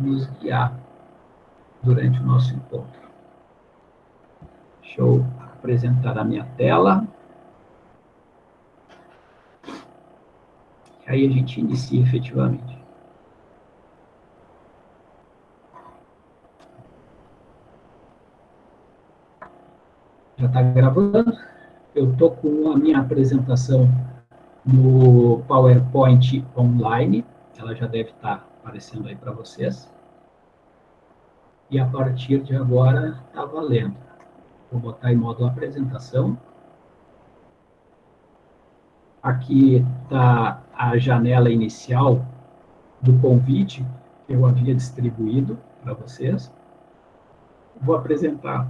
nos guiar durante o nosso encontro. Deixa eu apresentar a minha tela. Aí a gente inicia efetivamente. Já está gravando? Eu estou com a minha apresentação no PowerPoint online. Ela já deve estar tá aparecendo aí para vocês. E a partir de agora está valendo. Vou botar em modo apresentação. Aqui está a janela inicial do convite que eu havia distribuído para vocês. Vou apresentar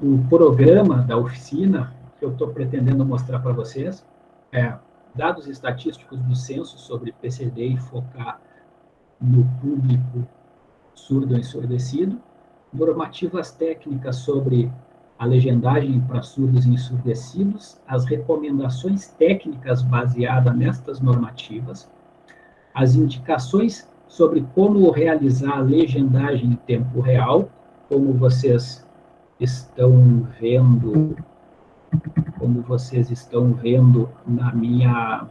o programa da oficina que eu estou pretendendo mostrar para vocês. É dados estatísticos do censo sobre PCD e focar no público surdo ensurdecido, normativas técnicas sobre a legendagem para surdos e ensurdecidos, as recomendações técnicas baseadas nestas normativas, as indicações sobre como realizar a legendagem em tempo real, como vocês estão vendo, como vocês estão vendo na minha,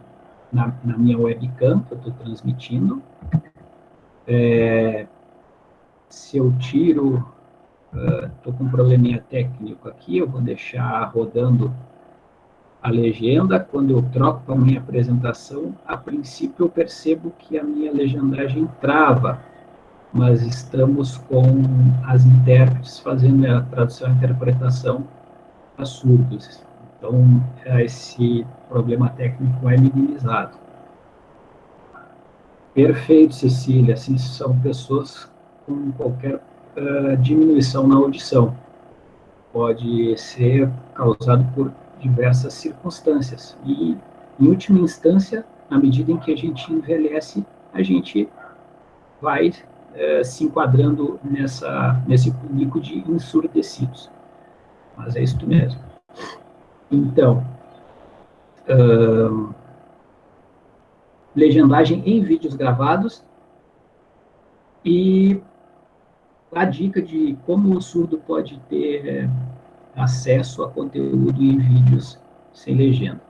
na, na minha webcam que eu estou transmitindo. É, se eu tiro, estou uh, com um probleminha técnico aqui, eu vou deixar rodando a legenda, quando eu troco para a minha apresentação, a princípio eu percebo que a minha legendagem trava, mas estamos com as intérpretes fazendo a tradução e interpretação para surdos. Então, esse problema técnico é minimizado. Perfeito, Cecília. Assim, são pessoas com qualquer uh, diminuição na audição. Pode ser causado por diversas circunstâncias. E, em última instância, à medida em que a gente envelhece, a gente vai eh, se enquadrando nessa, nesse público de ensurdecidos. Mas é isso mesmo. Então, uh, legendagem em vídeos gravados e a dica de como o surdo pode ter acesso a conteúdo em vídeos sem legenda.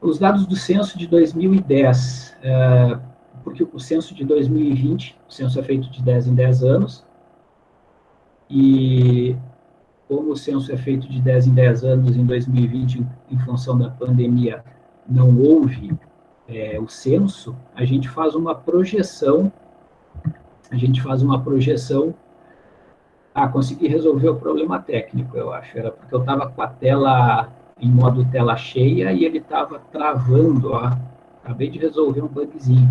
Os dados do censo de 2010, uh, porque o censo de 2020, o censo é feito de 10 em 10 anos, e como o censo é feito de 10 em 10 anos, em 2020, em função da pandemia, não houve é, o censo, a gente faz uma projeção, a gente faz uma projeção, ah, consegui resolver o problema técnico, eu acho, era porque eu estava com a tela em modo tela cheia e ele estava travando, ó, acabei de resolver um bugzinho.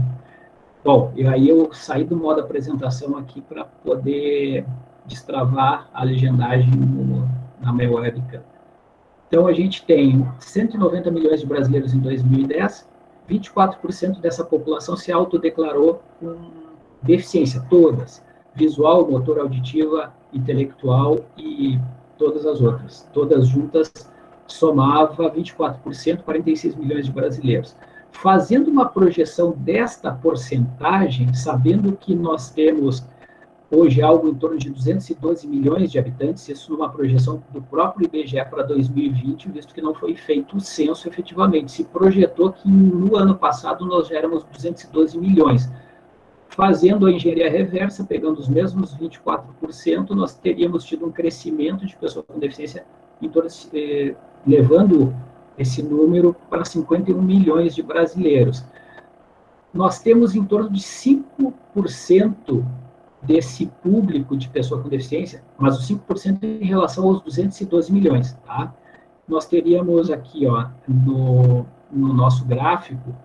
Bom, e aí eu saí do modo apresentação aqui para poder destravar a legendagem no, na minha webcam. Então, a gente tem 190 milhões de brasileiros em 2010, 24% dessa população se autodeclarou com deficiência, todas, visual, motor auditiva, intelectual e todas as outras. Todas juntas somava 24%, 46 milhões de brasileiros fazendo uma projeção desta porcentagem, sabendo que nós temos hoje algo em torno de 212 milhões de habitantes, isso numa projeção do próprio IBGE para 2020, visto que não foi feito o censo efetivamente. Se projetou que no ano passado nós já éramos 212 milhões. Fazendo a engenharia reversa, pegando os mesmos 24%, nós teríamos tido um crescimento de pessoas com deficiência, em torno, eh, levando esse número para 51 milhões de brasileiros. Nós temos em torno de 5% desse público de pessoa com deficiência, mas os 5% em relação aos 212 milhões, tá? Nós teríamos aqui, ó, no, no nosso gráfico,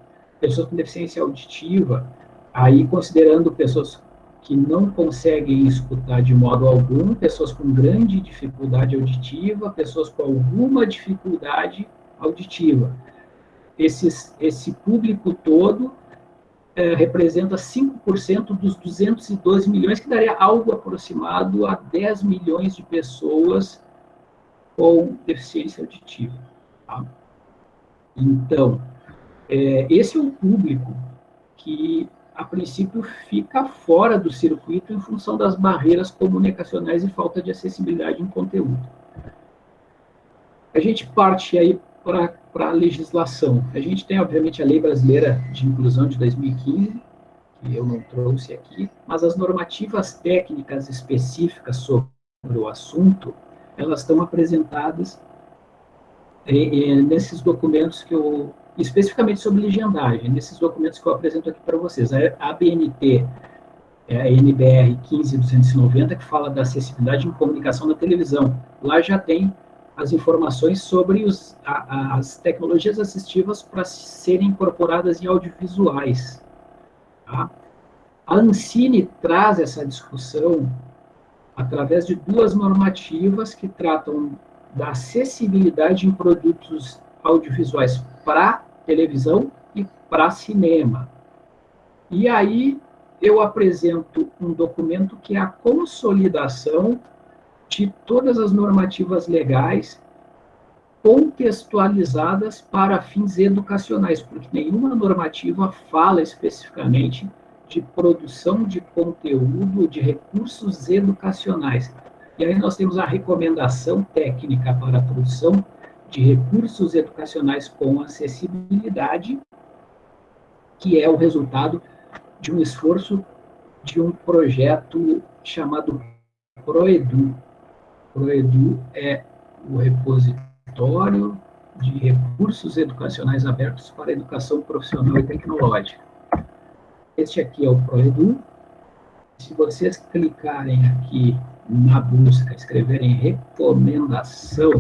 pessoas com deficiência auditiva, aí considerando pessoas que não conseguem escutar de modo algum, pessoas com grande dificuldade auditiva, pessoas com alguma dificuldade auditiva. Esses, esse público todo é, representa 5% dos 212 milhões, que daria algo aproximado a 10 milhões de pessoas com deficiência auditiva. Tá? Então, é, esse é o público que a princípio, fica fora do circuito em função das barreiras comunicacionais e falta de acessibilidade em conteúdo. A gente parte aí para a legislação. A gente tem, obviamente, a Lei Brasileira de Inclusão de 2015, que eu não trouxe aqui, mas as normativas técnicas específicas sobre o assunto, elas estão apresentadas nesses documentos que eu, especificamente sobre legendagem, nesses documentos que eu apresento aqui para vocês. A ABNT, é a NBR 15290, que fala da acessibilidade em comunicação na televisão. Lá já tem as informações sobre os, a, as tecnologias assistivas para serem incorporadas em audiovisuais. Tá? A Ancine traz essa discussão através de duas normativas que tratam da acessibilidade em produtos audiovisuais para televisão e para cinema. E aí eu apresento um documento que é a consolidação de todas as normativas legais contextualizadas para fins educacionais, porque nenhuma normativa fala especificamente de produção de conteúdo, de recursos educacionais. E aí nós temos a recomendação técnica para a produção de recursos educacionais com acessibilidade, que é o resultado de um esforço de um projeto chamado ProEdu. ProEdu é o repositório de recursos educacionais abertos para educação profissional e tecnológica. Este aqui é o ProEdu. Se vocês clicarem aqui na busca, escreverem recomendação,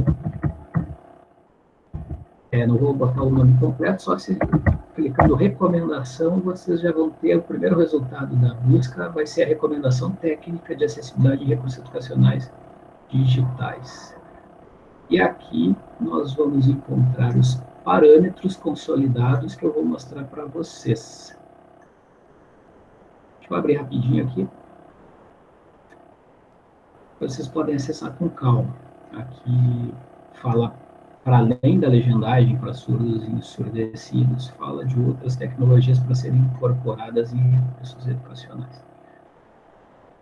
é, não vou botar o nome completo, só se clicando recomendação, vocês já vão ter o primeiro resultado da busca, vai ser a recomendação técnica de acessibilidade de recursos educacionais digitais. E aqui nós vamos encontrar os parâmetros consolidados que eu vou mostrar para vocês. Deixa eu abrir rapidinho aqui. Vocês podem acessar com calma. Aqui fala, para além da legendagem para surdos e ensurdecidos, fala de outras tecnologias para serem incorporadas em recursos educacionais.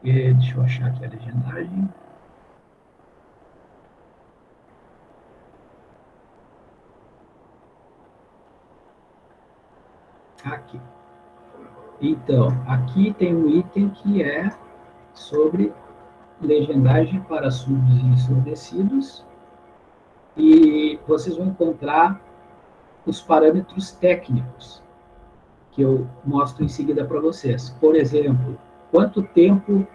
E, deixa eu achar aqui a legendagem. Aqui. Então, aqui tem um item que é sobre legendagem para surdos e ensurdecidos, e vocês vão encontrar os parâmetros técnicos, que eu mostro em seguida para vocês. Por exemplo, quanto tempo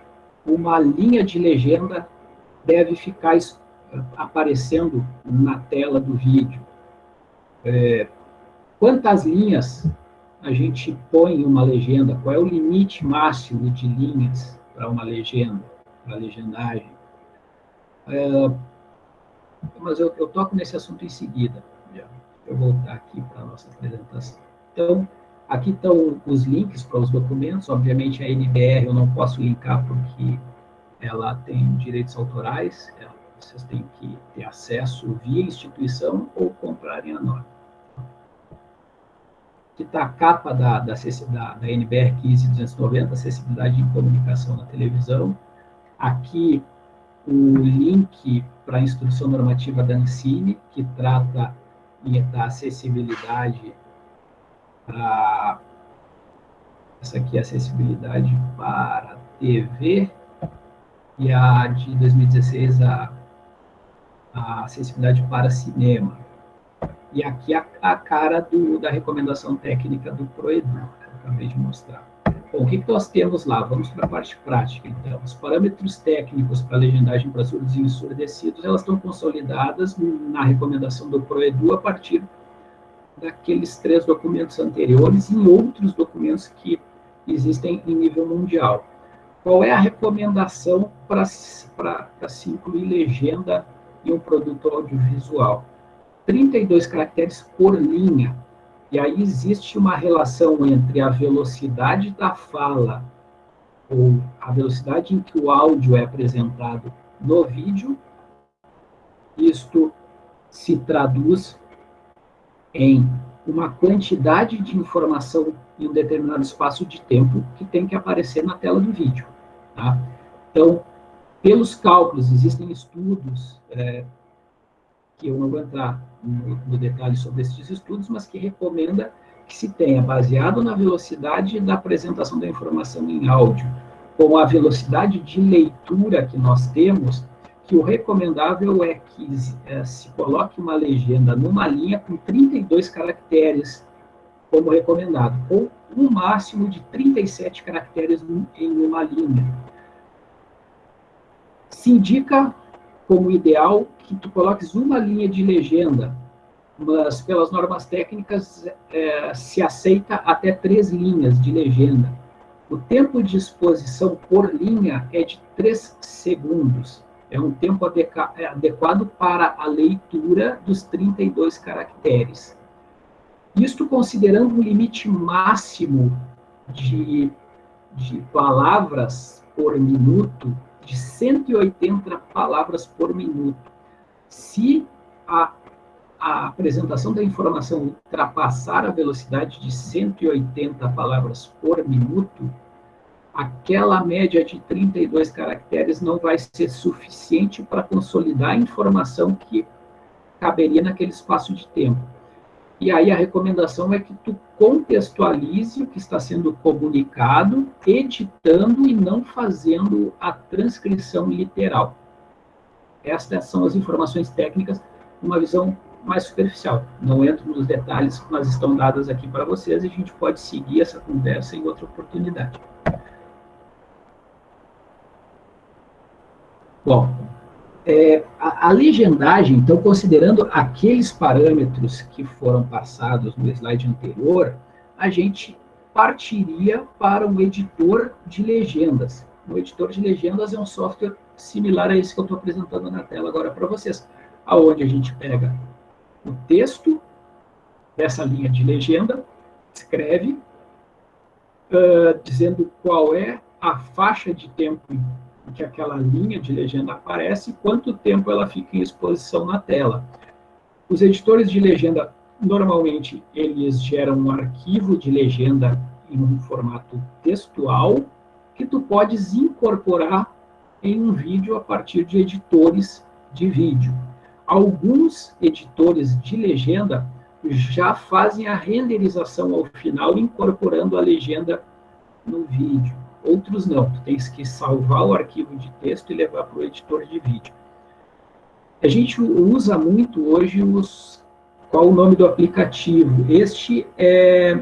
uma linha de legenda deve ficar aparecendo na tela do vídeo. É, quantas linhas a gente põe uma legenda, qual é o limite máximo de linhas para uma legenda, para legendagem. É, mas eu, eu, toco nesse assunto em seguida, já. eu voltar aqui para a nossa apresentação. Então, aqui estão os links para os documentos, obviamente a NBR eu não posso linkar porque ela tem direitos autorais, vocês têm que ter acesso via instituição ou comprarem a norma que está a capa da, da, da, da NBR 15290, acessibilidade em comunicação na televisão. Aqui o link para a instrução normativa da Ancine, que trata da acessibilidade para essa aqui é acessibilidade para TV e a de 2016 a, a acessibilidade para cinema. E aqui a, a cara do, da recomendação técnica do Proedu, que eu acabei de mostrar. Bom, o que, nós temos lá? Vamos para a parte prática, então. Os parâmetros técnicos para legendagem para surdos e ensurdecidos, elas estão consolidadas na recomendação do Proedu a partir daqueles três documentos anteriores e outros documentos que existem em nível mundial. Qual é a recomendação para se incluir legenda em um produto audiovisual? 32 caracteres por linha. E aí existe uma relação entre a velocidade da fala, ou a velocidade em que o áudio é apresentado no vídeo, isto se traduz em uma quantidade de informação em um determinado espaço de tempo que tem que aparecer na tela do vídeo. Tá? Então, pelos cálculos, existem estudos, é, que eu não vou entrar no, no detalhe sobre esses estudos, mas que recomenda que se tenha, baseado na velocidade da apresentação da informação em áudio, com a velocidade de leitura que nós temos, que o recomendável é que é, se coloque uma legenda numa linha com 32 caracteres, como recomendado, ou um máximo de 37 caracteres em uma linha. Se indica como ideal que tu coloques uma linha de legenda, mas pelas normas técnicas é, se aceita até três linhas de legenda. O tempo de exposição por linha é de 3 segundos. É um tempo é adequado para a leitura dos 32 caracteres. Isto considerando um limite máximo de, de palavras por minuto de 180 palavras por minuto. Se a, a apresentação da informação ultrapassar a velocidade de 180 palavras por minuto, aquela média de 32 caracteres não vai ser suficiente para consolidar a informação que caberia naquele espaço de tempo. E aí a recomendação é que tu contextualize o que está sendo comunicado, editando e não fazendo a transcrição literal. Estas são as informações técnicas, uma visão mais superficial. Não entro nos detalhes, mas estão dadas aqui para vocês e a gente pode seguir essa conversa em outra oportunidade. Bom, é, a, a, legendagem, então, considerando aqueles parâmetros que foram passados no slide anterior, a gente partiria para um editor de legendas. O editor de legendas é um software similar a esse que eu estou apresentando na tela agora para vocês, aonde a gente pega o texto dessa linha de legenda, escreve, uh, dizendo qual é a faixa de tempo que aquela linha de legenda aparece e quanto tempo ela fica em exposição na tela. Os editores de legenda, normalmente, eles geram um arquivo de legenda em um formato textual que tu podes incorporar em um vídeo a partir de editores de vídeo. Alguns editores de legenda já fazem a renderização ao final, incorporando a legenda no vídeo outros não. Tu tens que salvar o arquivo de texto e levar para o editor de vídeo. A gente usa muito hoje os... Qual o nome do aplicativo? Este é...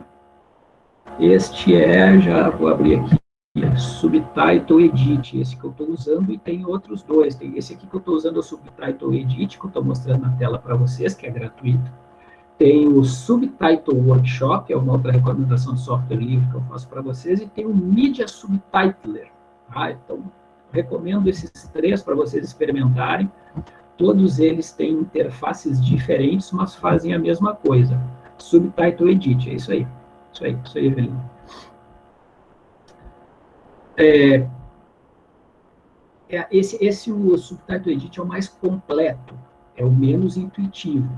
Este é... Já vou abrir aqui. Subtitle Edit, esse que eu estou usando, e tem outros dois. Tem esse aqui que eu estou usando, é o Subtitle Edit, que eu estou mostrando na tela para vocês, que é gratuito. Tem o Subtitle Workshop, é uma outra recomendação de software livre que eu faço para vocês, e tem o Media Subtitler. Tá? Então, recomendo esses três para vocês experimentarem. Todos eles têm interfaces diferentes, mas fazem a mesma coisa. Subtitle Edit, é isso aí. Isso aí, isso aí, Evelina. É, é, esse, esse o Subtitle Edit é o mais completo, é o menos intuitivo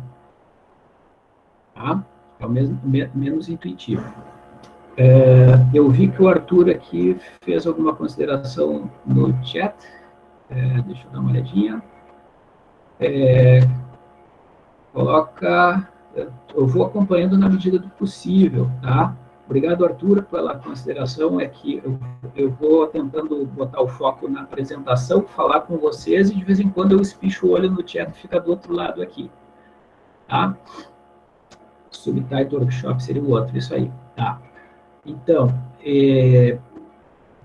tá? É o mesmo, me, menos intuitivo. É, eu vi que o Arthur aqui fez alguma consideração no chat. É, deixa eu dar uma olhadinha. É, coloca... Eu vou acompanhando na medida do possível, tá? Obrigado, Arthur, pela consideração. É que eu, eu vou tentando botar o foco na apresentação, falar com vocês, e de vez em quando eu espicho o olho no chat, fica do outro lado aqui. Tá? Subtitle Workshop seria o outro, isso aí. Tá. Então, é,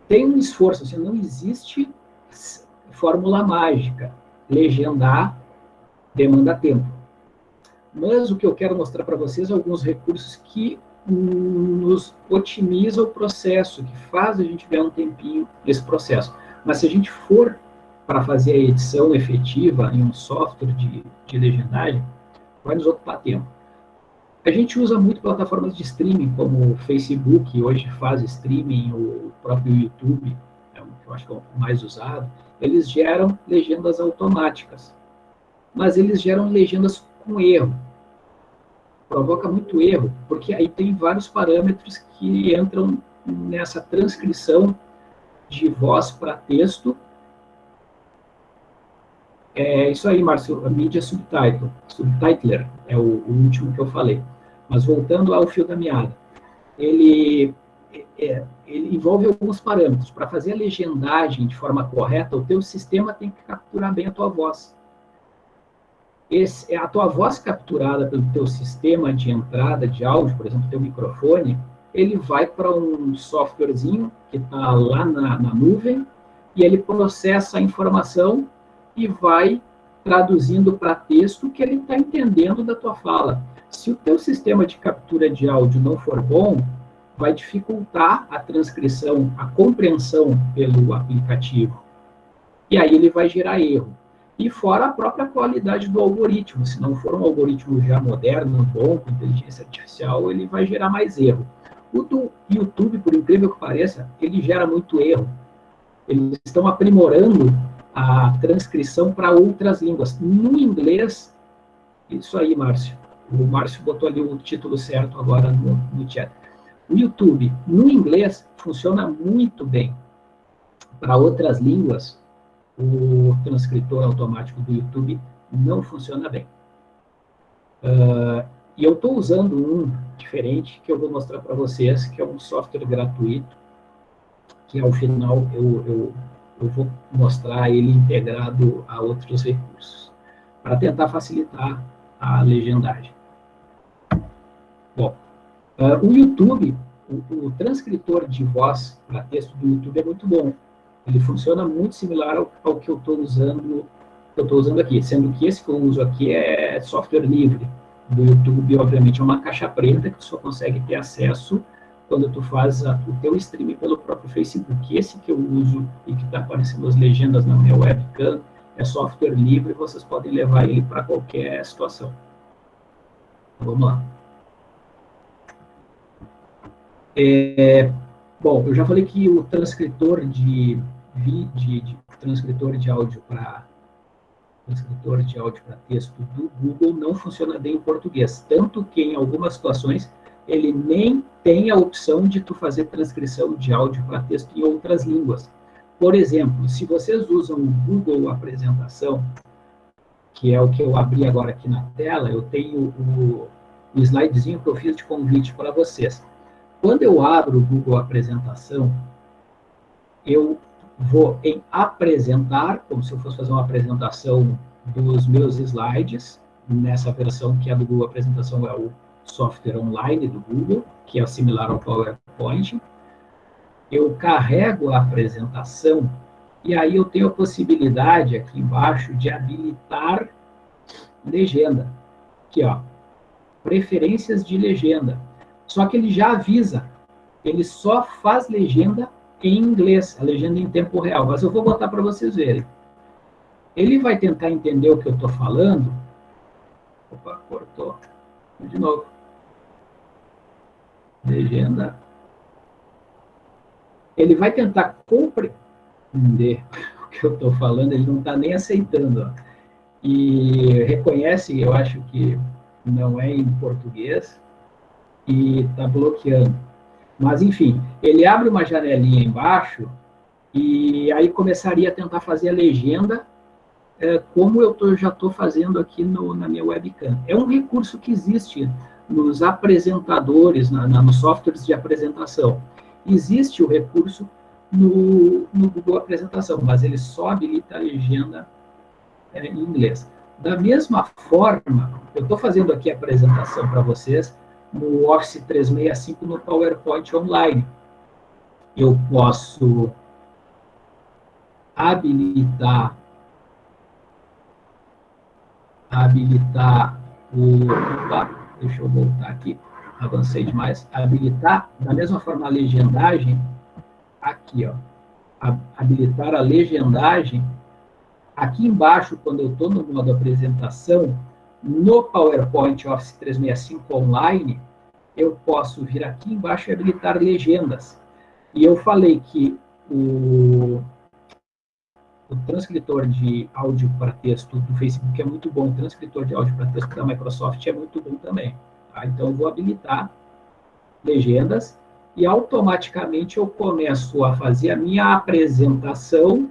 tem um esforço, assim, não existe fórmula mágica. Legendar demanda tempo. Mas o que eu quero mostrar para vocês é alguns recursos que nos otimizam o processo, que faz a gente ganhar um tempinho nesse processo. Mas se a gente for para fazer a edição efetiva em um software de, de legendagem, vai nos ocupar tempo. A gente usa muito plataformas de streaming, como o Facebook, hoje faz streaming, o próprio YouTube, é que eu acho que é o mais usado. Eles geram legendas automáticas, mas eles geram legendas com erro. Provoca muito erro, porque aí tem vários parâmetros que entram nessa transcrição de voz para texto. É isso aí, Márcio, a mídia subtitle, subtitler, é o, o último que eu falei. Mas voltando ao fio da meada, ele, é, ele envolve alguns parâmetros. Para fazer a legendagem de forma correta, o teu sistema tem que capturar bem a tua voz. Esse, a tua voz capturada pelo teu sistema de entrada de áudio, por exemplo, teu microfone, ele vai para um softwarezinho que está lá na, na nuvem e ele processa a informação e vai traduzindo para texto que ele está entendendo da tua fala. Se o teu sistema de captura de áudio não for bom, vai dificultar a transcrição, a compreensão pelo aplicativo. E aí ele vai gerar erro. E fora a própria qualidade do algoritmo. Se não for um algoritmo já moderno, bom, com inteligência artificial, ele vai gerar mais erro. O do YouTube, por incrível que pareça, ele gera muito erro. Eles estão aprimorando a transcrição para outras línguas. No inglês, isso aí, Márcio. O Márcio botou ali o título certo agora no, no chat. O YouTube, no inglês, funciona muito bem. Para outras línguas, o transcritor automático do YouTube não funciona bem. Uh, e eu estou usando um diferente que eu vou mostrar para vocês, que é um software gratuito, que ao final eu, eu, eu vou mostrar ele integrado a outros recursos, para tentar facilitar a legendagem. Bom, uh, o YouTube, o, o, transcritor de voz para texto do YouTube é muito bom. Ele funciona muito similar ao, ao que eu estou usando, eu estou usando aqui, sendo que esse que eu uso aqui é software livre do YouTube, obviamente, é uma caixa preta que só consegue ter acesso quando tu faz a, o teu stream pelo próprio Facebook. Esse que eu uso e que está aparecendo as legendas na minha webcam é software livre, vocês podem levar ele para qualquer situação. Vamos lá. É, bom, eu já falei que o transcritor de, de, de transcritor de áudio para transcritor de áudio para texto do Google não funciona bem em português, tanto que em algumas situações ele nem tem a opção de tu fazer transcrição de áudio para texto em outras línguas. Por exemplo, se vocês usam o Google Apresentação, que é o que eu abri agora aqui na tela, eu tenho o, o slidezinho que eu fiz de convite para vocês. Quando eu abro o Google Apresentação, eu vou em apresentar, como se eu fosse fazer uma apresentação dos meus slides, nessa versão que é do Google Apresentação, é o software online do Google, que é similar ao PowerPoint. Eu carrego a apresentação e aí eu tenho a possibilidade aqui embaixo de habilitar legenda. Aqui, ó, preferências de legenda. Só que ele já avisa, ele só faz legenda em inglês, a legenda em tempo real, mas eu vou botar para vocês verem. Ele vai tentar entender o que eu estou falando. Opa, cortou. De novo. Legenda. Ele vai tentar compreender o que eu estou falando, ele não está nem aceitando. Ó. E reconhece, eu acho que não é em português, e está bloqueando. Mas, enfim, ele abre uma janelinha embaixo e aí começaria a tentar fazer a legenda é, como eu tô, já estou fazendo aqui no, na minha webcam. É um recurso que existe nos apresentadores, na, na, nos softwares de apresentação. Existe o recurso no, no Google Apresentação, mas ele só habilita a legenda é, em inglês. Da mesma forma, eu estou fazendo aqui a apresentação para vocês, no Office 365 no PowerPoint Online. Eu posso habilitar habilitar o opa, deixa eu voltar aqui, avancei demais, habilitar da mesma forma a legendagem aqui, ó, habilitar a legendagem aqui embaixo quando eu estou no modo apresentação no PowerPoint Office 365 Online, eu posso vir aqui embaixo e habilitar legendas. E eu falei que o, o transcritor de áudio para texto do Facebook é muito bom, o transcritor de áudio para texto da Microsoft é muito bom também. Tá? Então, eu vou habilitar legendas e automaticamente eu começo a fazer a minha apresentação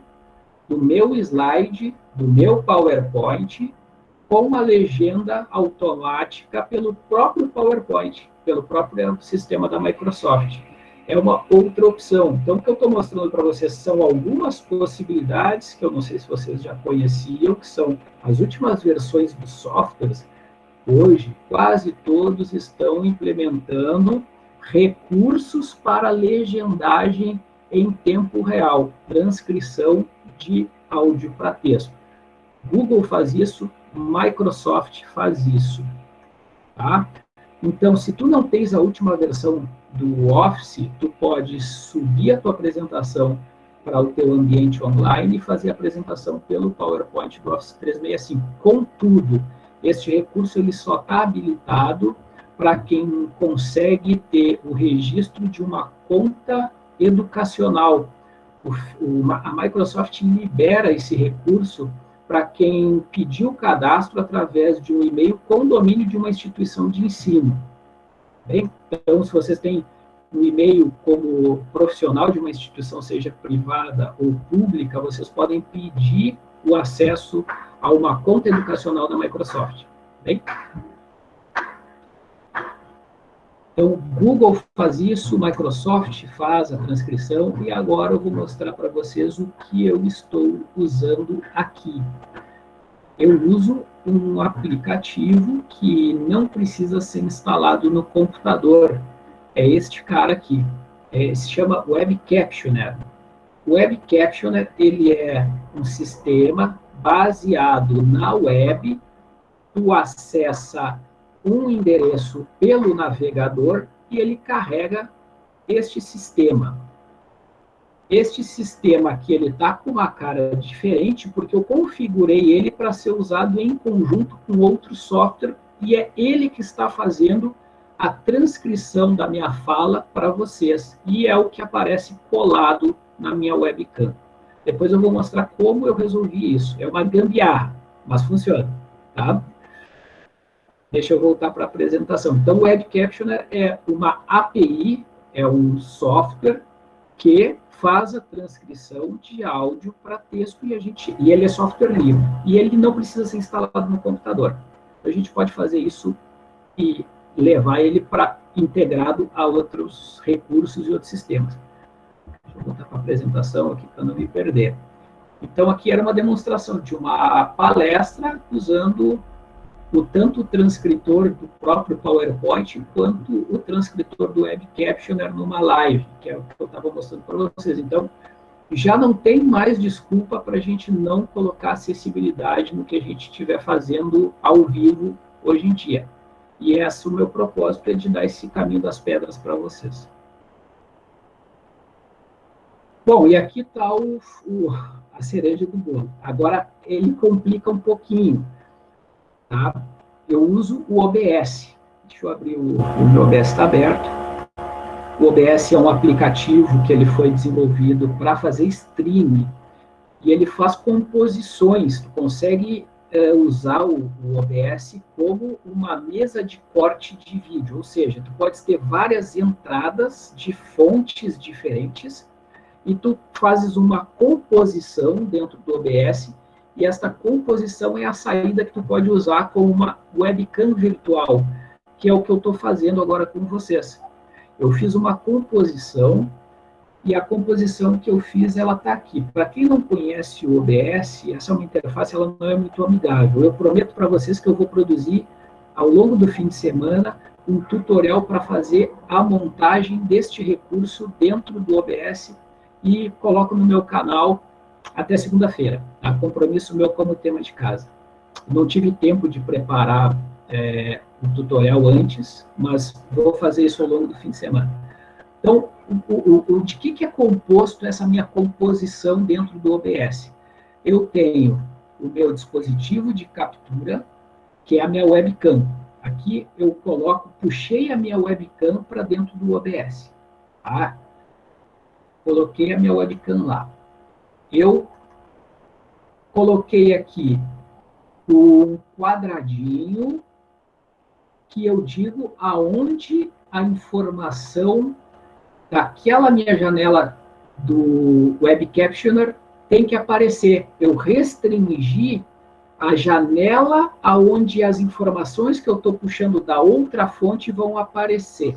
do meu slide, do meu PowerPoint, com uma legenda automática pelo próprio PowerPoint, pelo próprio sistema da Microsoft. É uma outra opção. Então, o que eu estou mostrando para vocês são algumas possibilidades que eu não sei se vocês já conheciam, que são as últimas versões dos softwares. Hoje, quase todos estão implementando recursos para legendagem em tempo real, transcrição de áudio para texto. Google faz isso, Microsoft faz isso, tá? Então, se tu não tens a última versão do Office, tu pode subir a tua apresentação para o teu ambiente online e fazer a apresentação pelo PowerPoint do Office 365. Contudo, este recurso ele só está habilitado para quem consegue ter o registro de uma conta educacional. O, o, a Microsoft libera esse recurso para quem pediu o cadastro através de um e-mail com domínio de uma instituição de ensino. Bem, então, se vocês têm um e-mail como profissional de uma instituição, seja privada ou pública, vocês podem pedir o acesso a uma conta educacional da Microsoft. Bem? Então, Google faz isso, Microsoft faz a transcrição, e agora eu vou mostrar para vocês o que eu estou usando aqui. Eu uso um aplicativo que não precisa ser instalado no computador. É este cara aqui. É, se chama Web Captioner. Web Captioner ele é um sistema baseado na web. Tu acessa um endereço pelo navegador e ele carrega este sistema. Este sistema aqui, ele está com uma cara diferente, porque eu configurei ele para ser usado em conjunto com outro software, e é ele que está fazendo a transcrição da minha fala para vocês, e é o que aparece colado na minha webcam. Depois eu vou mostrar como eu resolvi isso. É uma gambiarra, mas funciona, tá? Deixa eu voltar para a apresentação. Então, o Web Captioner é uma API, é um software que faz a transcrição de áudio para texto e a gente e ele é software livre e ele não precisa ser instalado no computador. A gente pode fazer isso e levar ele para integrado a outros recursos e outros sistemas. Deixa eu voltar para a apresentação aqui para não me perder. Então aqui era uma demonstração de uma palestra usando o tanto o transcritor do próprio PowerPoint quanto o transcritor do Web Captioner numa live, que é o que eu estava mostrando para vocês. Então, já não tem mais desculpa para a gente não colocar acessibilidade no que a gente estiver fazendo ao vivo hoje em dia. E esse é o meu propósito, é de dar esse caminho das pedras para vocês. Bom, e aqui está o, o, a cereja do bolo. Agora, ele complica um pouquinho Tá? Eu uso o OBS. Deixa eu abrir o, o meu OBS está aberto. O OBS é um aplicativo que ele foi desenvolvido para fazer streaming e ele faz composições. Tu consegue é, usar o, o, OBS como uma mesa de corte de vídeo, ou seja, tu pode ter várias entradas de fontes diferentes e tu fazes uma composição dentro do OBS e esta composição é a saída que tu pode usar como uma webcam virtual, que é o que eu estou fazendo agora com vocês. Eu fiz uma composição e a composição que eu fiz, ela está aqui. Para quem não conhece o OBS, essa é uma interface, ela não é muito amigável. Eu prometo para vocês que eu vou produzir, ao longo do fim de semana, um tutorial para fazer a montagem deste recurso dentro do OBS e coloco no meu canal até segunda-feira. A tá? compromisso meu como tema de casa. Não tive tempo de preparar é, o tutorial antes, mas vou fazer isso ao longo do fim de semana. Então, o, o, o, de que, que é composto essa minha composição dentro do OBS? Eu tenho o meu dispositivo de captura, que é a minha webcam. Aqui eu coloco, puxei a minha webcam para dentro do OBS. Tá? Coloquei a minha webcam lá eu coloquei aqui um quadradinho que eu digo aonde a informação daquela minha janela do Web Captioner tem que aparecer. Eu restringi a janela aonde as informações que eu estou puxando da outra fonte vão aparecer.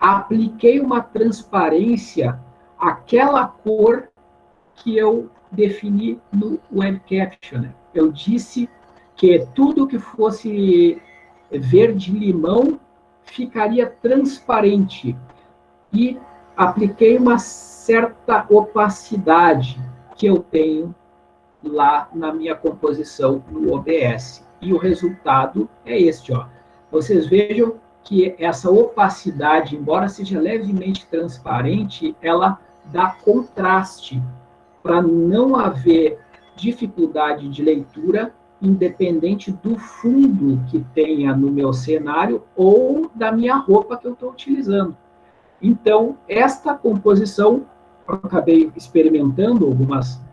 Apliquei uma transparência àquela cor que eu defini no Web Captioner. Eu disse que tudo que fosse verde-limão ficaria transparente e apliquei uma certa opacidade que eu tenho lá na minha composição no OBS. E o resultado é este, ó. Vocês vejam que essa opacidade, embora seja levemente transparente, ela dá contraste para não haver dificuldade de leitura, independente do fundo que tenha no meu cenário ou da minha roupa que eu estou utilizando. Então, esta composição, eu acabei experimentando algumas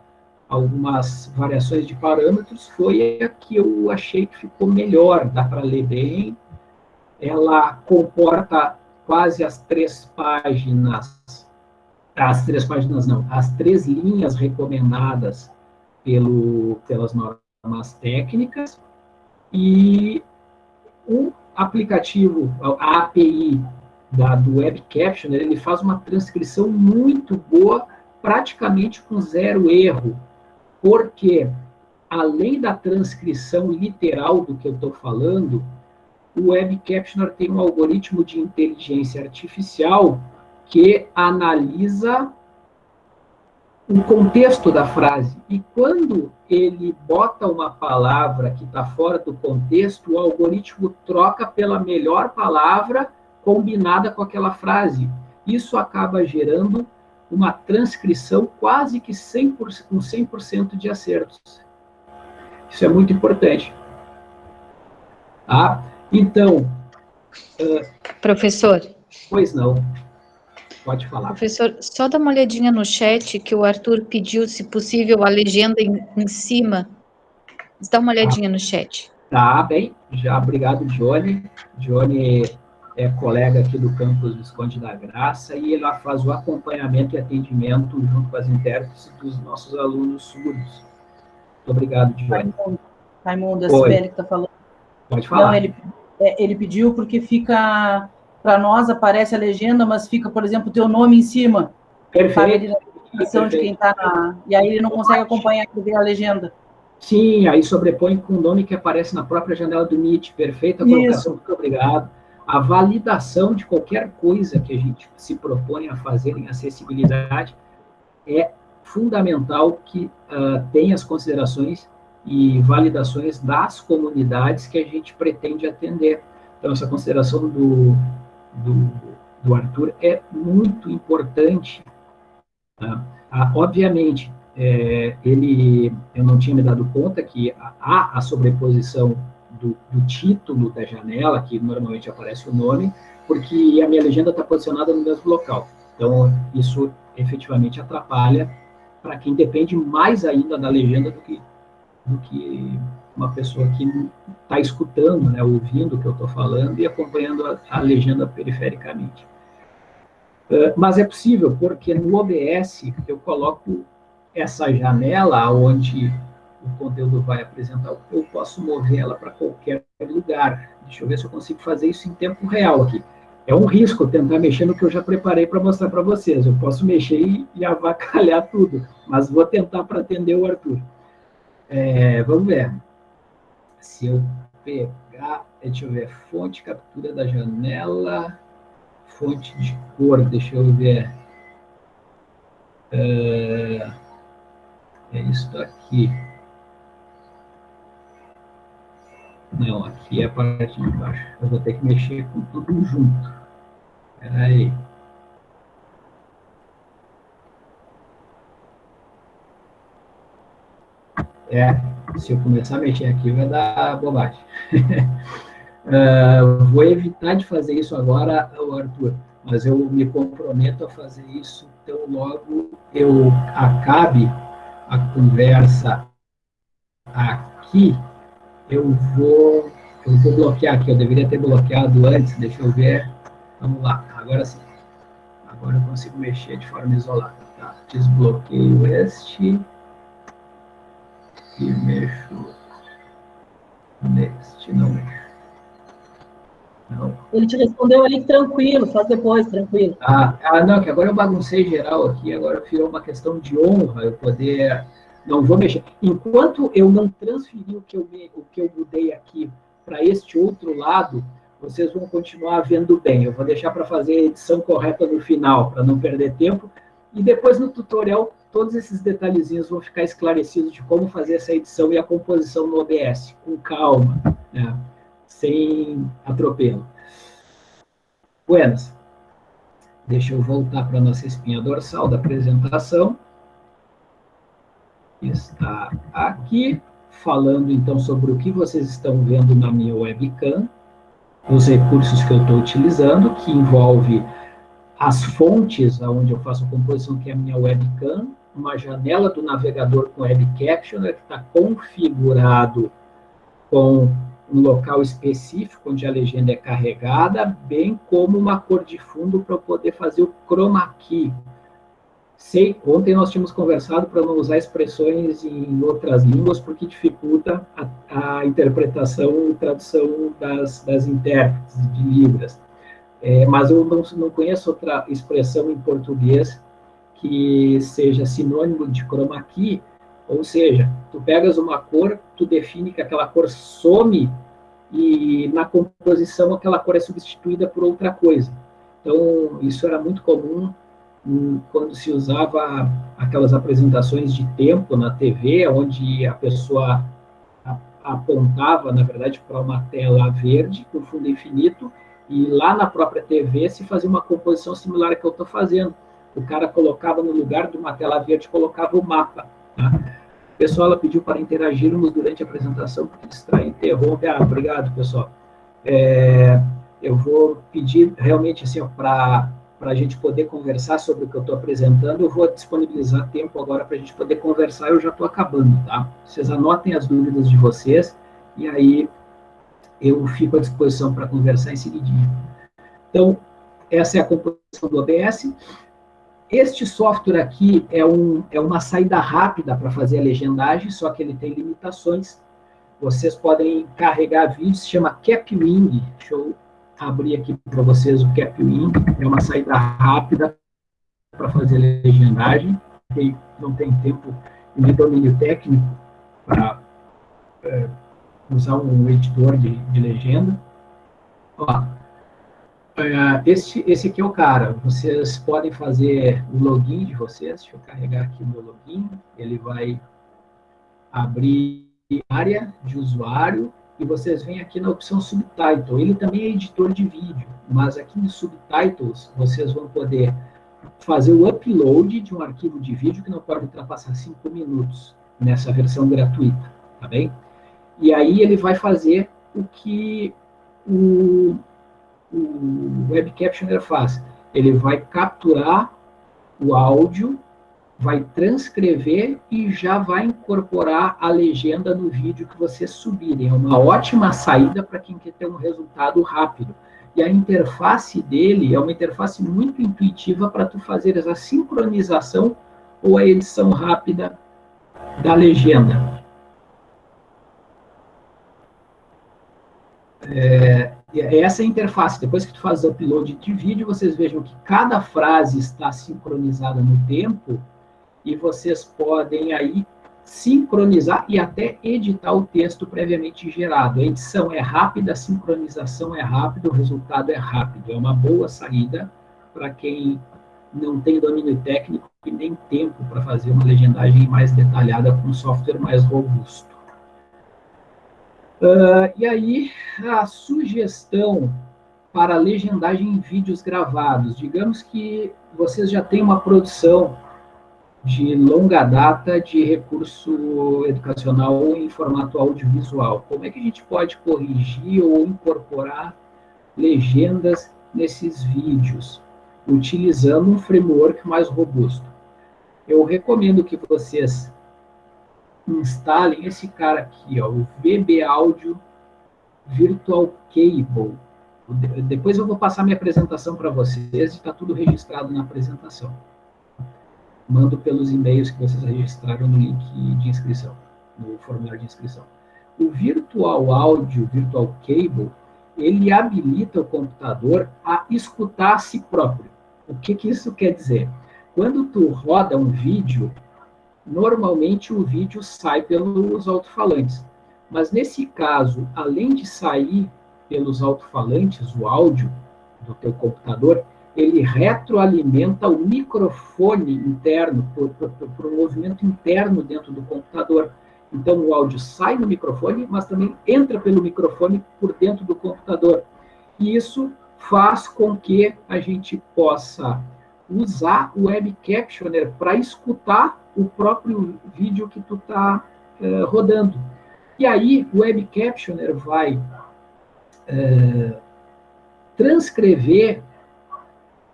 algumas variações de parâmetros, foi a que eu achei que ficou melhor, dá para ler bem. Ela comporta quase as três páginas, as três páginas não, as três linhas recomendadas pelo, pelas normas técnicas, e o aplicativo, a API da, do Web Captioner, ele faz uma transcrição muito boa, praticamente com zero erro, porque além da transcrição literal do que eu estou falando, o Web Captioner tem um algoritmo de inteligência artificial que analisa o contexto da frase. E quando ele bota uma palavra que está fora do contexto, o algoritmo troca pela melhor palavra combinada com aquela frase. Isso acaba gerando uma transcrição quase que 100%, com 100% de acertos. Isso é muito importante. Tá? Então... Uh, Professor. Pois não. Pode falar. Professor, só dá uma olhadinha no chat que o Arthur pediu, se possível, a legenda em, em cima. Dá uma olhadinha no chat. Tá, bem. Já, obrigado, Johnny. Johnny é colega aqui do campus Visconde da Graça, e ele faz o acompanhamento e atendimento junto com as intérpretes dos nossos alunos surdos. Muito obrigado, Dione. Raimundo, Raimundo a Sibeli que está falando. Pode falar. Não, ele, é, ele pediu porque fica, para nós aparece a legenda, mas fica, por exemplo, o teu nome em cima. Perfeito. Perfeito. De quem tá na, e aí ele não consegue acompanhar a legenda. Sim, aí sobrepõe com o nome que aparece na própria janela do Meet. Perfeita colocação, muito obrigado a validação de qualquer coisa que a gente se propõe a fazer em acessibilidade é fundamental que uh, tenha as considerações e validações das comunidades que a gente pretende atender. Então, essa consideração do, do, do Arthur é muito importante. Tá? Ah, obviamente, é, ele, eu não tinha me dado conta que há a sobreposição do, do, título da janela, que normalmente aparece o nome, porque a minha legenda está posicionada no mesmo local. Então, isso efetivamente atrapalha para quem depende mais ainda da legenda do que, do que uma pessoa que está escutando, né, ouvindo o que eu estou falando e acompanhando a, a legenda perifericamente. Uh, mas é possível, porque no OBS eu coloco essa janela onde o conteúdo vai apresentar, eu posso mover ela para qualquer lugar. Deixa eu ver se eu consigo fazer isso em tempo real aqui. É um risco tentar mexer no que eu já preparei para mostrar para vocês. Eu posso mexer e, e, avacalhar tudo, mas vou tentar para atender o Arthur. É, vamos ver. Se eu pegar, deixa eu ver, fonte, captura da janela, fonte de cor, deixa eu ver. É, é isso aqui. Não, aqui é a parte de baixo. Eu vou ter que mexer com tudo junto. Espera aí. É, se eu começar a mexer aqui, vai dar bobagem. uh, vou evitar de fazer isso agora, Arthur, mas eu me comprometo a fazer isso tão logo eu acabe a conversa aqui eu vou Eu vou bloquear aqui, eu deveria ter bloqueado antes, deixa eu ver. Vamos lá, agora sim. Agora eu consigo mexer de forma isolada. Tá? Desbloqueio este e mexo neste, não mexo. Não. Ele te respondeu ali tranquilo, faz depois, tranquilo. Ah, ah, não, que agora eu baguncei geral aqui, agora virou uma questão de honra eu poder. Não vou mexer. Enquanto eu não transferir o que eu, o que eu mudei aqui para este outro lado, vocês vão continuar vendo bem. Eu vou deixar para fazer a edição correta no final, para não perder tempo. E depois no tutorial, todos esses detalhezinhos vão ficar esclarecidos de como fazer essa edição e a composição no OBS, com calma. Né? sem atropelo. Buenas. Deixa eu voltar para a nossa espinha dorsal da apresentação. Está aqui, falando então sobre o que vocês estão vendo na minha webcam, os recursos que eu estou utilizando, que envolve as fontes onde eu faço a composição, que é a minha webcam, uma janela do navegador com web captioner, que está configurado com um local específico onde a legenda é carregada, bem como uma cor de fundo para eu poder fazer o chroma key. Sei, ontem nós tínhamos conversado para não usar expressões em outras línguas, porque dificulta a, a interpretação e tradução das, das intérpretes de Libras. É, mas eu não, não conheço outra expressão em português que seja sinônimo de chroma key, ou seja, tu pegas uma cor, tu define que aquela cor some e na composição aquela cor é substituída por outra coisa. Então, isso era muito comum hum, quando se usava aquelas apresentações de tempo na TV, onde a pessoa apontava, na verdade, para uma tela verde com fundo infinito, e lá na própria TV se fazia uma composição similar à que eu estou fazendo. O cara colocava no lugar de uma tela verde, colocava o mapa. Tá? pessoal ela pediu para interagirmos durante a apresentação, porque distrai, interrompe. Ah, obrigado, pessoal. É, eu vou pedir realmente assim, para a gente poder conversar sobre o que eu estou apresentando, eu vou disponibilizar tempo agora para a gente poder conversar, eu já estou acabando, tá? Vocês anotem as dúvidas de vocês, e aí eu fico à disposição para conversar em seguidinho. Então, essa é a composição do OBS. Este software aqui é, um, é uma saída rápida para fazer a legendagem, só que ele tem limitações. Vocês podem carregar vídeos, se chama Capwing. Deixa eu abrir aqui para vocês o Capwing. É uma saída rápida para fazer legendagem. Quem não tem tempo de domínio técnico para é, usar um editor de, de legenda. Ó, esse, esse aqui é o cara. Vocês podem fazer o login de vocês. Deixa eu carregar aqui o meu login. Ele vai abrir área de usuário e vocês vêm aqui na opção Subtitle. Ele também é editor de vídeo, mas aqui no Subtitles vocês vão poder fazer o upload de um arquivo de vídeo que não pode ultrapassar 5 minutos nessa versão gratuita, tá bem? E aí ele vai fazer o que o o Web Captioner faz? Ele vai capturar o áudio, vai transcrever e já vai incorporar a legenda no vídeo que vocês subirem. É uma ótima saída para quem quer ter um resultado rápido. E a interface dele é uma interface muito intuitiva para tu fazer essa sincronização ou a edição rápida da legenda. É essa é interface. Depois que tu faz o upload de vídeo, vocês vejam que cada frase está sincronizada no tempo e vocês podem aí sincronizar e até editar o texto previamente gerado. A edição é rápida, a sincronização é rápida, o resultado é rápido. É uma boa saída para quem não tem domínio técnico e nem tempo para fazer uma legendagem mais detalhada com um software mais robusto. Uh, e aí, a sugestão para legendagem em vídeos gravados. Digamos que vocês já têm uma produção de longa data de recurso educacional em formato audiovisual. Como é que a gente pode corrigir ou incorporar legendas nesses vídeos, utilizando um framework mais robusto? Eu recomendo que vocês instalem esse cara aqui, ó, o VB Audio Virtual Cable. Depois eu vou passar minha apresentação para vocês e está tudo registrado na apresentação. Mando pelos e-mails que vocês registraram no link de inscrição, no formulário de inscrição. O Virtual Audio, Virtual Cable, ele habilita o computador a escutar a si próprio. O que, que isso quer dizer? Quando tu roda um vídeo, normalmente o vídeo sai pelos alto-falantes. Mas nesse caso, além de sair pelos alto-falantes, o áudio do teu computador, ele retroalimenta o microfone interno, por, por, por um movimento interno dentro do computador. Então, o áudio sai do microfone, mas também entra pelo microfone por dentro do computador. E isso faz com que a gente possa usar o Web Captioner para escutar o próprio vídeo que tu está uh, eh, rodando. E aí, o Web Captioner vai uh, transcrever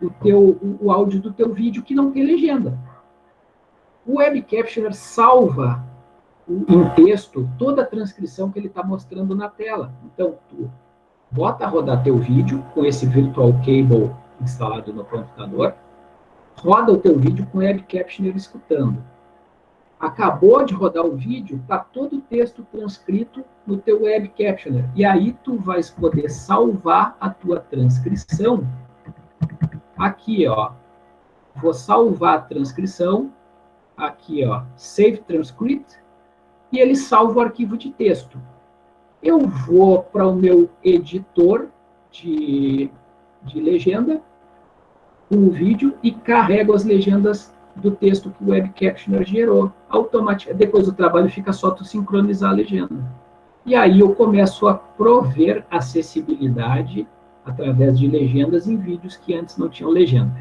o, teu, o áudio do teu vídeo que não tem legenda. O Web Captioner salva em texto toda a transcrição que ele está mostrando na tela. Então, tu bota a rodar teu vídeo com esse Virtual Cable instalado no computador, roda o teu vídeo com o Web Captioner escutando. Acabou de rodar o vídeo, está todo o texto transcrito no teu Web Captioner. E aí tu vais poder salvar a tua transcrição aqui, ó. Vou salvar a transcrição, aqui, ó, Save Transcript, e ele salva o arquivo de texto. Eu vou para o meu editor de, de legenda, o vídeo, e carrego as legendas do texto que o Web Captioner gerou. Automaticamente, depois do trabalho fica só tu sincronizar a legenda. E aí eu começo a prover acessibilidade através de legendas em vídeos que antes não tinham legenda.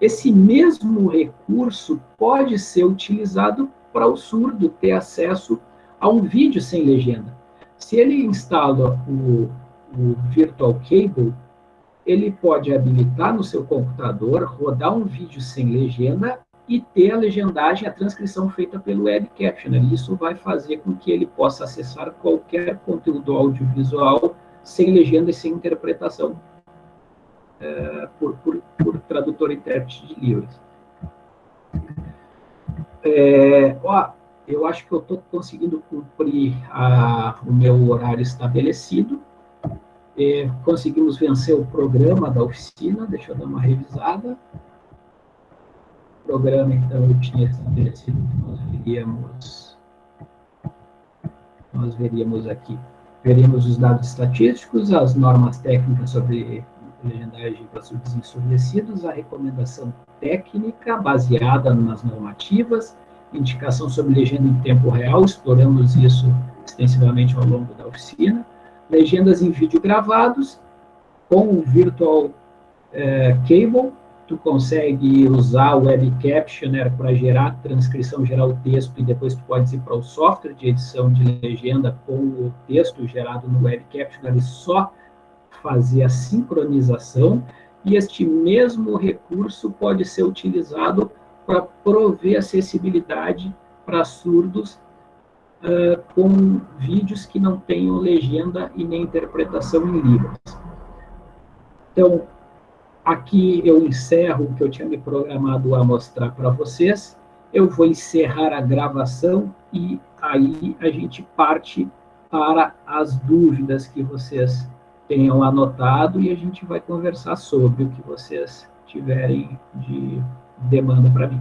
Esse mesmo recurso pode ser utilizado para o surdo ter acesso a um vídeo sem legenda. Se ele instala o, o Virtual Cable, ele pode habilitar no seu computador, rodar um vídeo sem legenda e ter a legendagem, a transcrição feita pelo Web Captioner. Isso vai fazer com que ele possa acessar qualquer conteúdo audiovisual sem legenda e sem interpretação é, por, por, por, tradutor e intérprete de livros. É, ó, eu acho que eu estou conseguindo cumprir a, o meu horário estabelecido. É, conseguimos vencer o programa da oficina, deixa eu dar uma revisada. O programa, então, eu tinha estabelecido que nós veríamos, nós veríamos aqui, veríamos os dados estatísticos, as normas técnicas sobre legendagem para surdos ensurdecidos, a recomendação técnica baseada nas normativas, indicação sobre legenda em tempo real, exploramos isso extensivamente ao longo da oficina, legendas em vídeo gravados, com o Virtual eh, Cable, tu consegue usar o Web Captioner para gerar transcrição, gerar o texto, e depois tu pode ir para o software de edição de legenda com o texto gerado no Web Captioner e só fazer a sincronização, e este mesmo recurso pode ser utilizado para prover acessibilidade para surdos uh, com vídeos que não tenham legenda e nem interpretação em Libras. Então, aqui eu encerro o que eu tinha me programado a mostrar para vocês. Eu vou encerrar a gravação e aí a gente parte para as dúvidas que vocês tenham anotado e a gente vai conversar sobre o que vocês tiverem de demanda para mim.